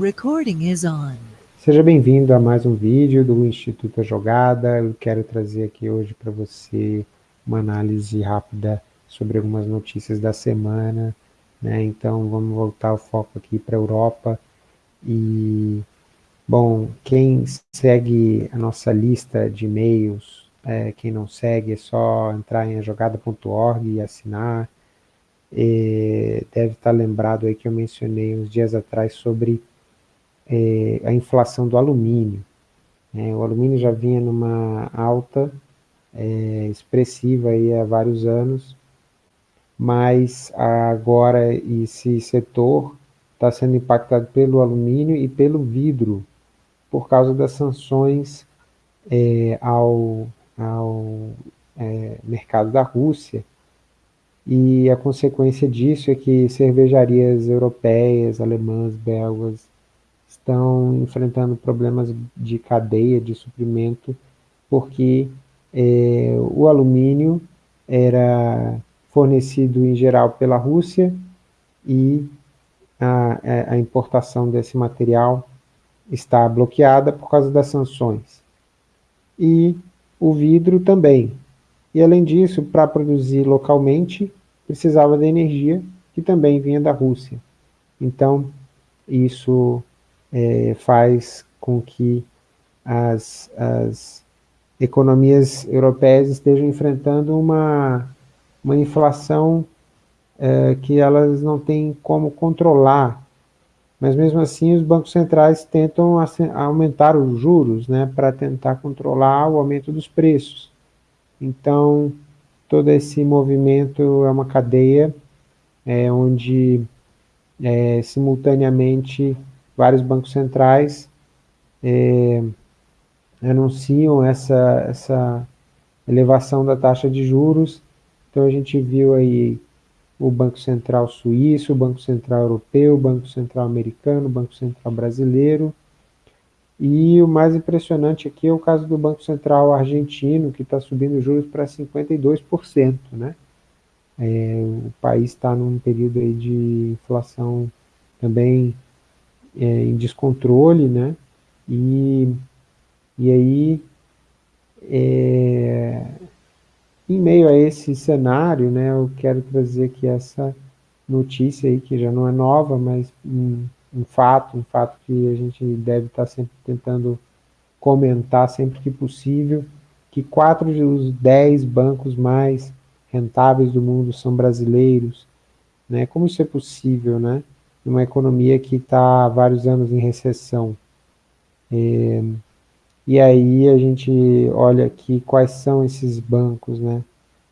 Recording is on. Seja bem-vindo a mais um vídeo do Instituto Jogada. Eu quero trazer aqui hoje para você uma análise rápida sobre algumas notícias da semana. Né? Então vamos voltar o foco aqui para a Europa. E, bom, quem segue a nossa lista de e-mails, é, quem não segue, é só entrar em jogada.org e assinar. E deve estar lembrado aí que eu mencionei uns dias atrás sobre é, a inflação do alumínio. É, o alumínio já vinha numa alta é, expressiva aí há vários anos, mas agora esse setor está sendo impactado pelo alumínio e pelo vidro, por causa das sanções é, ao, ao é, mercado da Rússia, e a consequência disso é que cervejarias europeias, alemãs, belgas, estão enfrentando problemas de cadeia de suprimento, porque é, o alumínio era fornecido em geral pela Rússia e a, a importação desse material está bloqueada por causa das sanções. E o vidro também. E além disso, para produzir localmente, precisava da energia que também vinha da Rússia. Então, isso é, faz com que as, as economias europeias estejam enfrentando uma, uma inflação é, que elas não têm como controlar. Mas mesmo assim os bancos centrais tentam aumentar os juros né, para tentar controlar o aumento dos preços. Então, todo esse movimento é uma cadeia é, onde é, simultaneamente vários bancos centrais é, anunciam essa, essa elevação da taxa de juros. Então a gente viu aí o Banco Central Suíço, o Banco Central Europeu, o Banco Central Americano, o Banco Central Brasileiro. E o mais impressionante aqui é o caso do Banco Central Argentino, que está subindo juros para 52%. Né? É, o país está num período aí de inflação também é, em descontrole, né? E, e aí, é, em meio a esse cenário, né, eu quero trazer aqui essa notícia aí, que já não é nova, mas um, um fato, um fato que a gente deve estar sempre tentando comentar sempre que possível, que quatro dos dez bancos mais rentáveis do mundo são brasileiros, né? Como isso é possível, né? Uma economia que está há vários anos em recessão. É, e aí a gente olha aqui quais são esses bancos, né?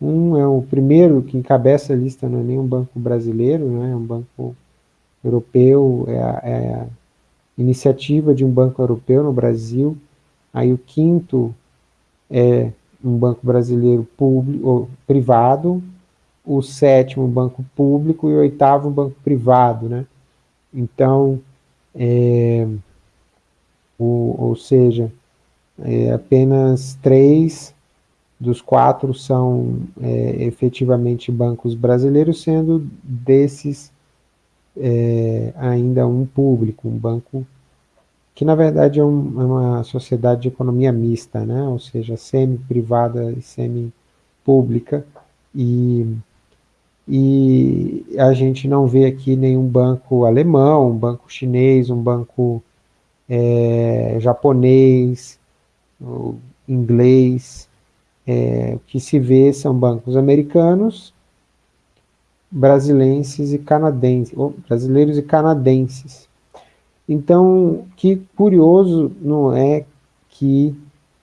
Um é o primeiro que encabeça a lista, não é nem um banco brasileiro, né? é um banco europeu, é a, é a iniciativa de um banco europeu no Brasil. Aí o quinto é um banco brasileiro público, privado, o sétimo banco público e o oitavo banco privado, né? Então, é, o, ou seja, é, apenas três dos quatro são é, efetivamente bancos brasileiros, sendo desses é, ainda um público, um banco que na verdade é, um, é uma sociedade de economia mista, né? ou seja, semi-privada e semi-pública, e e a gente não vê aqui nenhum banco alemão, um banco chinês, um banco é, japonês, inglês, é, o que se vê são bancos americanos, brasileiros e canadenses, brasileiros e canadenses. Então, que curioso não é que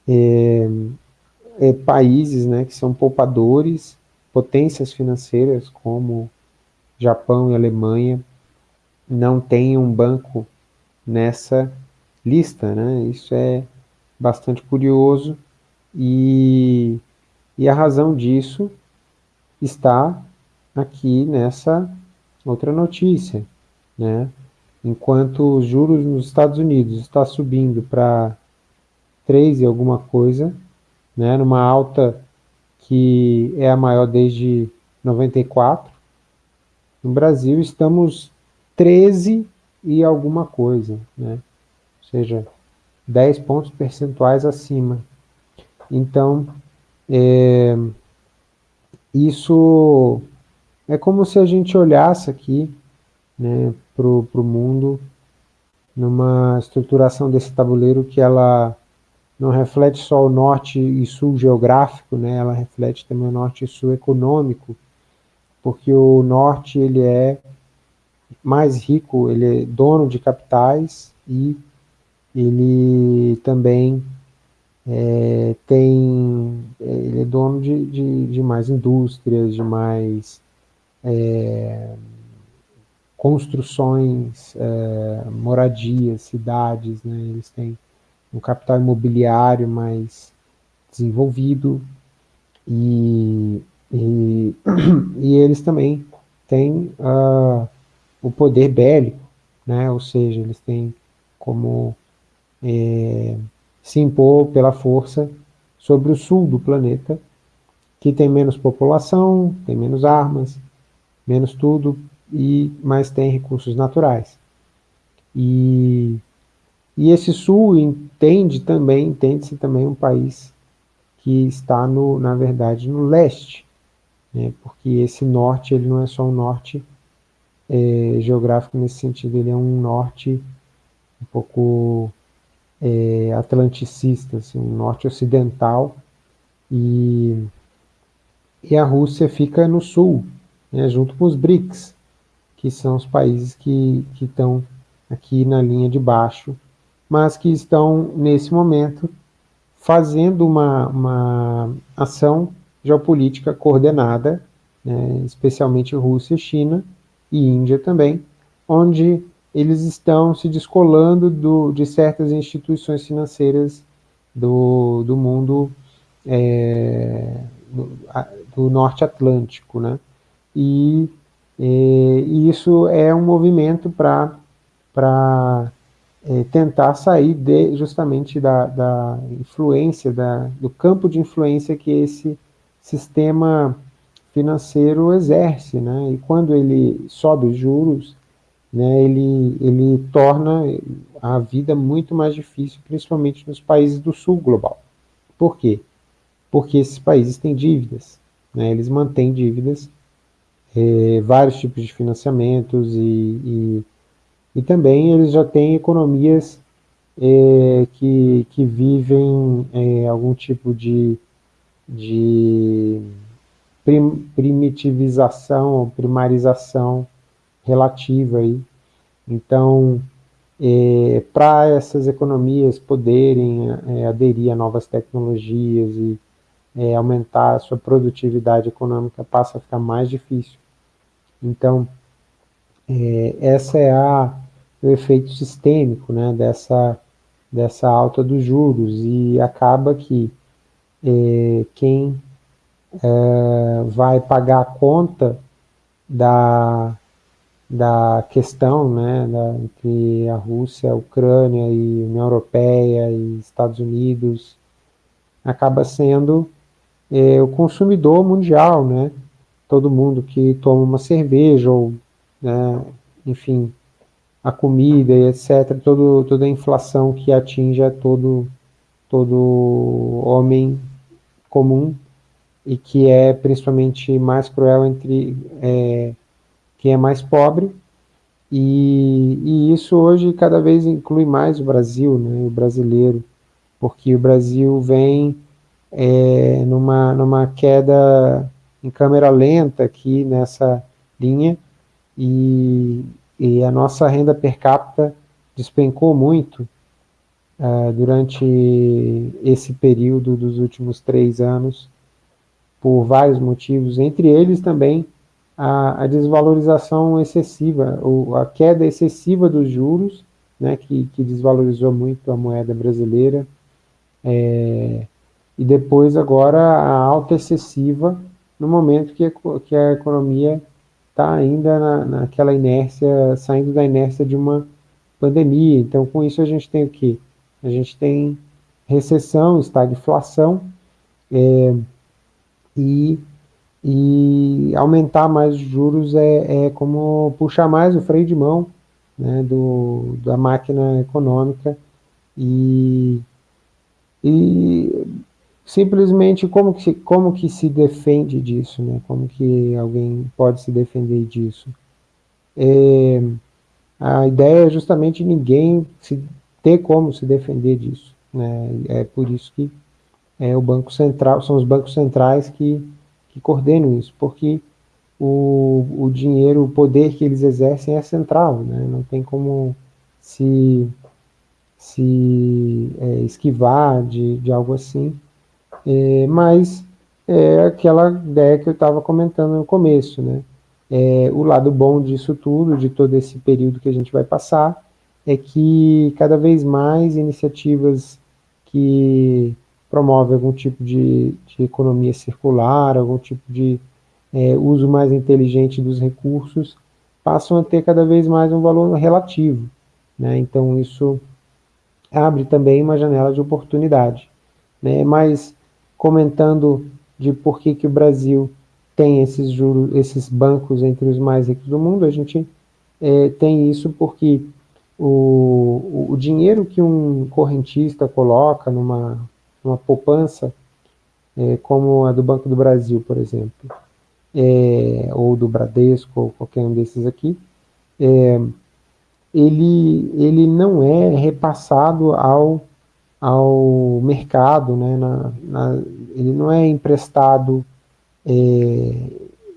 é, é, países né, que são poupadores potências financeiras como Japão e Alemanha não têm um banco nessa lista, né? Isso é bastante curioso e, e a razão disso está aqui nessa outra notícia, né? Enquanto os juros nos Estados Unidos está subindo para 3 e alguma coisa, né, numa alta que é a maior desde 94. No Brasil estamos 13 e alguma coisa, né? ou seja, 10 pontos percentuais acima. Então, é, isso é como se a gente olhasse aqui né, para o mundo numa estruturação desse tabuleiro que ela não reflete só o norte e sul geográfico, né, ela reflete também o norte e sul econômico, porque o norte ele é mais rico, ele é dono de capitais e ele também é, tem, ele é dono de, de, de mais indústrias, de mais é, construções, é, moradias, cidades, né? eles têm um capital imobiliário mais desenvolvido e, e, e eles também têm uh, o poder bélico, né? ou seja, eles têm como é, se impor pela força sobre o sul do planeta, que tem menos população, tem menos armas, menos tudo, e mas tem recursos naturais. E, e esse sul entende também, entende-se também um país que está, no, na verdade, no leste, né, porque esse norte ele não é só um norte é, geográfico nesse sentido, ele é um norte um pouco é, atlanticista, assim, um norte ocidental, e, e a Rússia fica no sul, né, junto com os BRICS, que são os países que, que estão aqui na linha de baixo, mas que estão, nesse momento, fazendo uma, uma ação geopolítica coordenada, né, especialmente Rússia, China e Índia também, onde eles estão se descolando do, de certas instituições financeiras do, do mundo é, do, do, norte atlântico, né? E, e, isso é um movimento para é, tentar sair de, justamente da, da influência, da, do campo de influência que esse sistema financeiro exerce, né? E quando ele sobe os juros, né, ele, ele torna a vida muito mais difícil, principalmente nos países do sul global. Por quê? Porque esses países têm dívidas, né, eles mantêm dívidas, é, vários tipos de financiamentos e, e, e, também eles já têm economias é, que, que vivem é, algum tipo de, de prim, primitivização ou primarização relativa aí. Então, é, para essas economias poderem é, aderir a novas tecnologias e é, aumentar a sua produtividade econômica, passa a ficar mais difícil. Então, é, essa é a, o efeito sistêmico né, dessa, dessa alta dos juros e acaba que é, quem é, vai pagar a conta da, da questão né, da, entre a Rússia, a Ucrânia e a União Europeia e Estados Unidos, acaba sendo é, o consumidor mundial, né? Todo mundo que toma uma cerveja ou, né, enfim, a comida e etc, todo, toda a inflação que atinge a todo, todo homem comum e que é principalmente mais cruel entre é, quem é mais pobre, e, e, isso hoje cada vez inclui mais o Brasil, né, o brasileiro, porque o Brasil vem é, numa, numa queda em câmera lenta aqui nessa linha, e, e a nossa renda per capita despencou muito uh, durante esse período dos últimos três anos, por vários motivos, entre eles também a, a desvalorização excessiva, ou a queda excessiva dos juros, né, que, que desvalorizou muito a moeda brasileira, é, e depois agora a alta excessiva no momento que que a economia está ainda na, naquela inércia, saindo da inércia de uma pandemia. Então, com isso a gente tem o quê? A gente tem recessão, estagflação, é, e e aumentar mais os juros é, é como puxar mais o freio de mão né, do, da máquina econômica e, e simplesmente como que, como que se defende disso, né? como que alguém pode se defender disso. É, a ideia é justamente ninguém se, ter como se defender disso. Né? É por isso que é o Banco Central, são os bancos centrais que, que coordenam isso, porque o, o dinheiro, o poder que eles exercem é central, né? não tem como se, se é, esquivar de, de algo assim, é, mas é aquela ideia que eu estava comentando no começo, né? É, o lado bom disso tudo, de todo esse período que a gente vai passar, é que cada vez mais iniciativas que promovem algum tipo de, de economia circular, algum tipo de é, uso mais inteligente dos recursos, passam a ter cada vez mais um valor relativo. Né? Então isso abre também uma janela de oportunidade. Né? Mas comentando de por que, que o Brasil tem esses juros, esses bancos entre os mais ricos do mundo, a gente é, tem isso porque o, o dinheiro que um correntista coloca numa, numa poupança, é, como a do Banco do Brasil, por exemplo, é, ou do Bradesco, ou qualquer um desses aqui, é, ele, ele não é repassado ao ao mercado, né, na, na, ele não é emprestado é,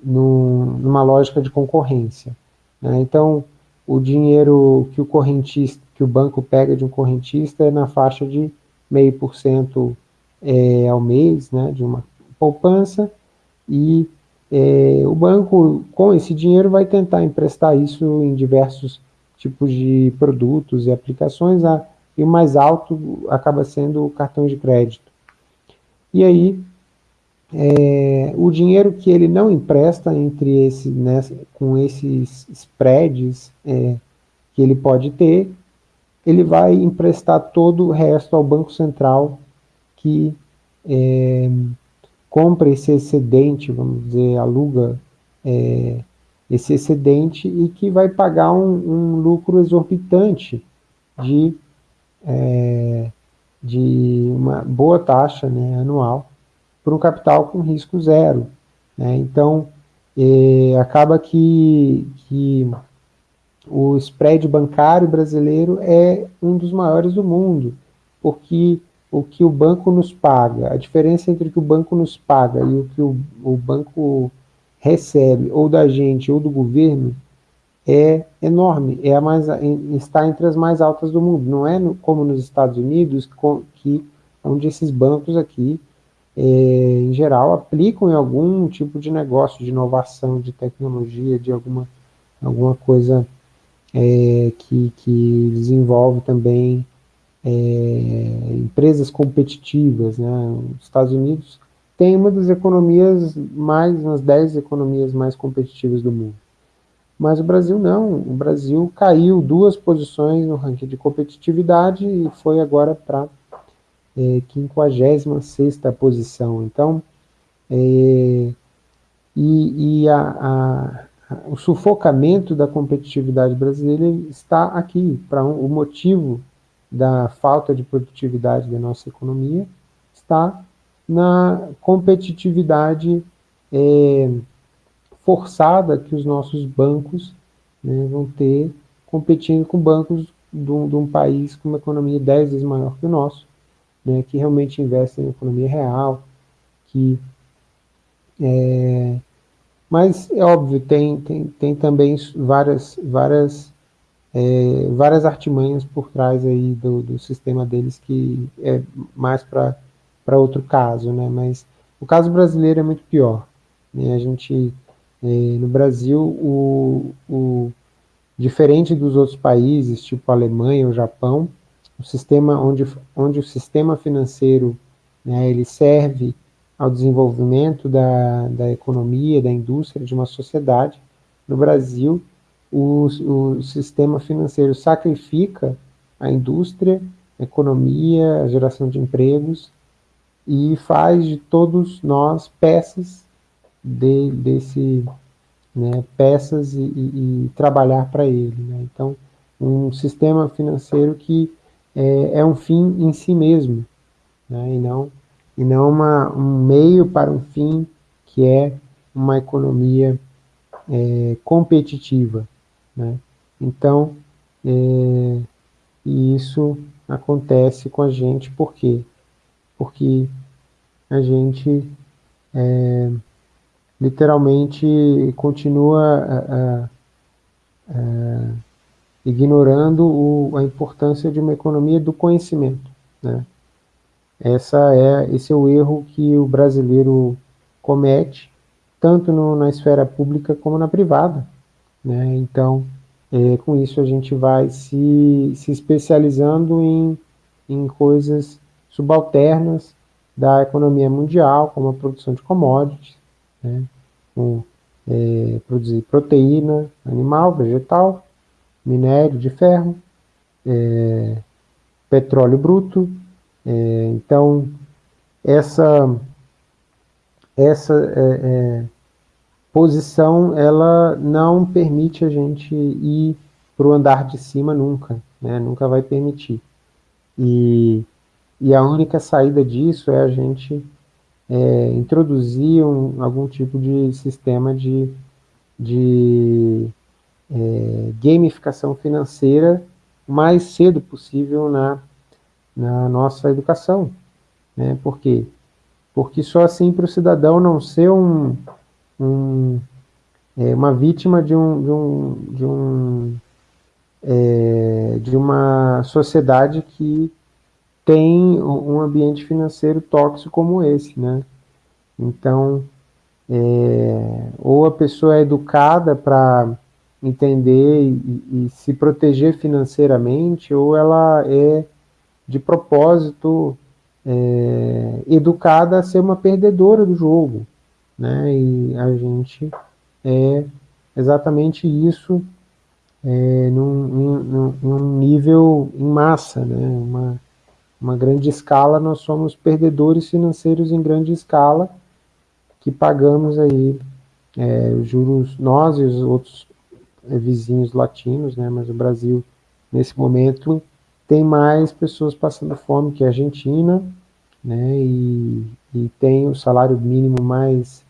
no, numa lógica de concorrência. Né? Então, o dinheiro que o correntista, que o banco pega de um correntista é na faixa de meio por cento é, ao mês, né, de uma poupança, e é, o banco, com esse dinheiro, vai tentar emprestar isso em diversos tipos de produtos e aplicações a e o mais alto acaba sendo o cartão de crédito. E aí, é, o dinheiro que ele não empresta entre esse, né, com esses spreads é, que ele pode ter, ele vai emprestar todo o resto ao Banco Central que é, compra esse excedente, vamos dizer, aluga é, esse excedente e que vai pagar um, um lucro exorbitante de é, de uma boa taxa né, anual para um capital com risco zero. Né? Então, é, acaba que, que o spread bancário brasileiro é um dos maiores do mundo, porque o que o banco nos paga, a diferença entre o que o banco nos paga e o que o, o banco recebe, ou da gente ou do governo, é enorme, é a mais, está entre as mais altas do mundo. Não é no, como nos Estados Unidos, que, onde esses bancos aqui, é, em geral, aplicam em algum tipo de negócio, de inovação, de tecnologia, de alguma, alguma coisa é, que, que desenvolve também é, empresas competitivas. Né? Os Estados Unidos tem uma das economias mais, umas 10 economias mais competitivas do mundo. Mas o Brasil não, o Brasil caiu duas posições no ranking de competitividade e foi agora para é, 56 posição. Então, é, e, e a, a, o sufocamento da competitividade brasileira está aqui, para um, o motivo da falta de produtividade da nossa economia está na competitividade é, forçada que os nossos bancos né, vão ter competindo com bancos de um, de um, país com uma economia 10 vezes maior que o nosso, né, que realmente investem em economia real, que é, mas é óbvio, tem, tem, tem também várias, várias, é, várias artimanhas por trás aí do, do sistema deles que é mais para outro caso, né? Mas o caso brasileiro é muito pior. Né? A gente no Brasil, o, o, diferente dos outros países, tipo Alemanha ou Japão, o sistema onde, onde o sistema financeiro né, ele serve ao desenvolvimento da, da economia, da indústria, de uma sociedade. No Brasil, o, o sistema financeiro sacrifica a indústria, a economia, a geração de empregos e faz de todos nós peças de, desse, né, peças e, e, e trabalhar para ele. Né? Então, um sistema financeiro que é, é um fim em si mesmo, né? e não, e não uma, um meio para um fim que é uma economia é, competitiva. Né? Então, é, e isso acontece com a gente por quê? Porque a gente é, literalmente continua a, a, a, ignorando o, a importância de uma economia do conhecimento. Né? Essa é, esse é o erro que o brasileiro comete, tanto no, na esfera pública como na privada. Né? Então, é, com isso a gente vai se, se especializando em, em coisas subalternas da economia mundial, como a produção de commodities, né? com, é, produzir proteína animal, vegetal, minério de ferro, é, petróleo bruto, é, então, essa, essa é, é, posição, ela não permite a gente ir para o andar de cima nunca, né? nunca vai permitir. E, e a única saída disso é a gente é, introduzir um, algum tipo de sistema de, de é, gamificação financeira mais cedo possível na na nossa educação. Né? Por quê? Porque só assim para o cidadão não ser um, um é, uma vítima de um, de um, de, um é, de uma sociedade que tem um ambiente financeiro tóxico como esse, né? Então, é, ou a pessoa é educada para entender e, e, se proteger financeiramente, ou ela é de propósito, é, educada a ser uma perdedora do jogo. Né? E a gente é exatamente isso é, num, num, num, nível em massa, né? uma, uma grande escala, nós somos perdedores financeiros em grande escala, que pagamos aí é, os juros, nós e os outros é, vizinhos latinos, né? mas o Brasil, nesse momento, tem mais pessoas passando fome que a Argentina, né, e, e tem o salário mínimo mais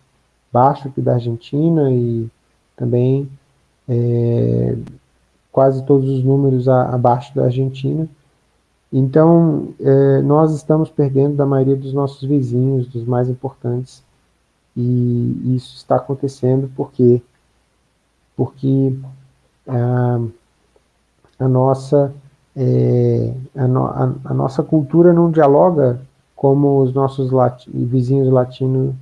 baixo que da Argentina e também é, quase todos os números a, abaixo da Argentina. Então, é, nós estamos perdendo da maioria dos nossos vizinhos, dos mais importantes, e isso está acontecendo porque, porque a, nossa é, a, no, a, a, nossa cultura não dialoga como os nossos lati vizinhos latino,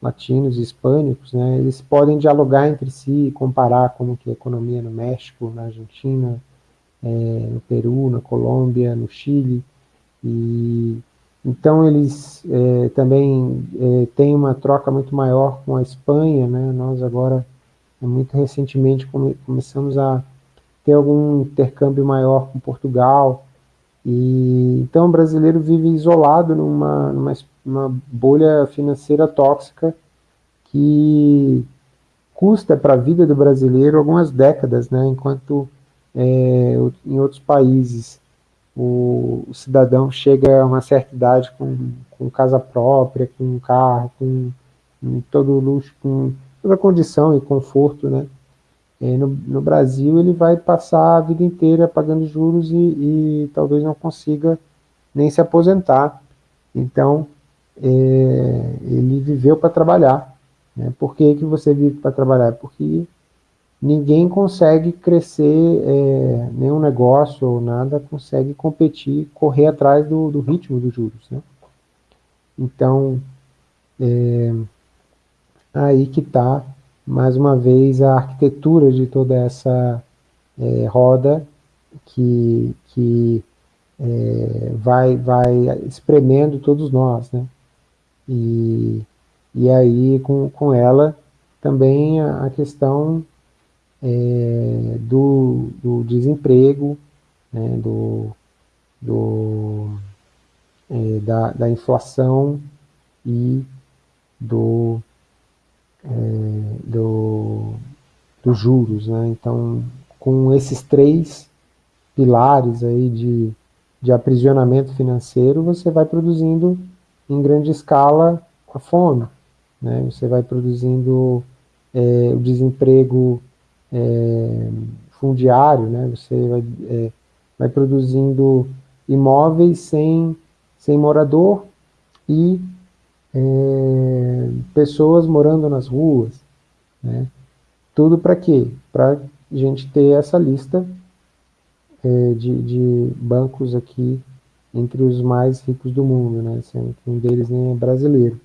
latinos e hispânicos, né? eles podem dialogar entre si, comparar como que a economia no México, na Argentina, é, no Peru, na Colômbia, no Chile, e então eles é, também é, têm uma troca muito maior com a Espanha, né? nós agora, muito recentemente, come, começamos a ter algum intercâmbio maior com Portugal. E, então o brasileiro vive isolado numa, numa, numa bolha financeira tóxica que custa para a vida do brasileiro algumas décadas, né, enquanto é, em outros países o, o, cidadão chega a uma certa idade com, com casa própria, com carro, com, com todo luxo, com toda a condição e conforto, né, é, no, no, Brasil, ele vai passar a vida inteira pagando juros e, e talvez não consiga nem se aposentar. Então, é, ele viveu para trabalhar. Né? Por que, que você vive para trabalhar? Porque ninguém consegue crescer, é, nenhum negócio ou nada consegue competir, correr atrás do, do ritmo dos juros. Né? Então, é, aí que está mais uma vez, a arquitetura de toda essa é, roda que, que é, vai, vai espremendo todos nós, né? E, e aí, com, com ela, também a, a questão é, do, do desemprego, né, do, do, é, da, da inflação e do é, do, dos juros. Né? Então, com esses três pilares aí de, de aprisionamento financeiro, você vai produzindo em grande escala a fome, né? você vai produzindo é, o desemprego é, fundiário, né? você vai, é, vai produzindo imóveis sem, sem morador e é, pessoas morando nas ruas, né? Tudo para quê? Para a gente ter essa lista é, de, de, bancos aqui entre os mais ricos do mundo, né? Sendo que um deles nem é brasileiro.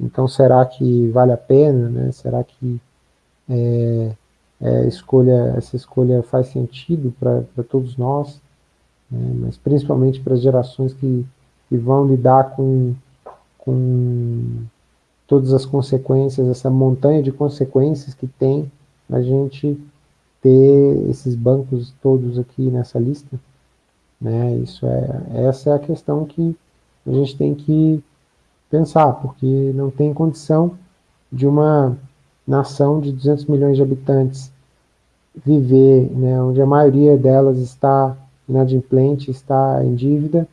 Então, será que vale a pena, né? Será que é, é, escolha, essa escolha faz sentido para todos nós? Né? Mas principalmente para as gerações que, que vão lidar com, com todas as consequências, essa montanha de consequências que tem a gente ter esses bancos todos aqui nessa lista, né? Isso é, essa é a questão que a gente tem que pensar, porque não tem condição de uma nação de 200 milhões de habitantes viver, né, onde a maioria delas está inadimplente, está em dívida,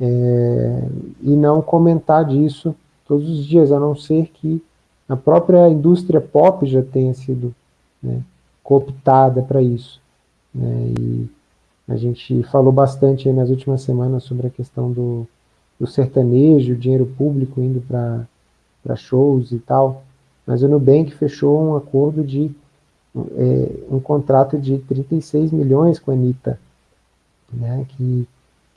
é, e não comentar disso todos os dias, a não ser que a própria indústria pop já tenha sido né, cooptada para isso. Né, e a gente falou bastante nas últimas semanas sobre a questão do, do sertanejo, dinheiro público indo para shows e tal, mas o Nubank fechou um acordo de é, um contrato de 36 milhões com a Anitta, né, que,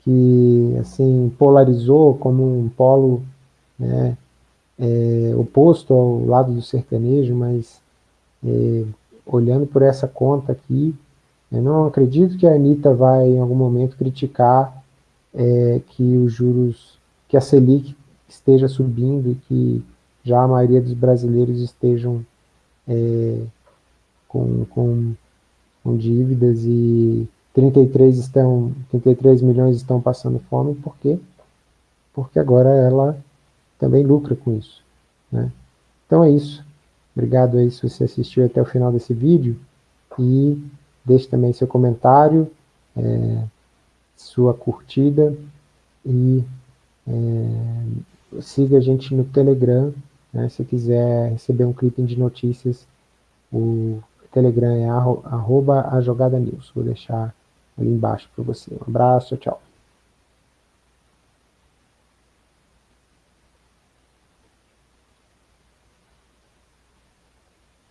que assim, polarizou como um polo né, é, oposto ao lado do sertanejo, mas é, olhando por essa conta aqui, eu não acredito que a Anitta vai em algum momento criticar é, que os juros, que a Selic esteja subindo e que já a maioria dos brasileiros estejam é, com, com, com dívidas e 33, estão, 33 milhões estão passando fome, por quê? Porque agora ela também lucra com isso. Né? Então é isso. Obrigado aí se você assistiu até o final desse vídeo e deixe também seu comentário, é, sua curtida e é, siga a gente no Telegram, né, se quiser receber um clipe de notícias, o Telegram é arroba a jogada news, vou deixar ali embaixo para você. Um abraço, tchau.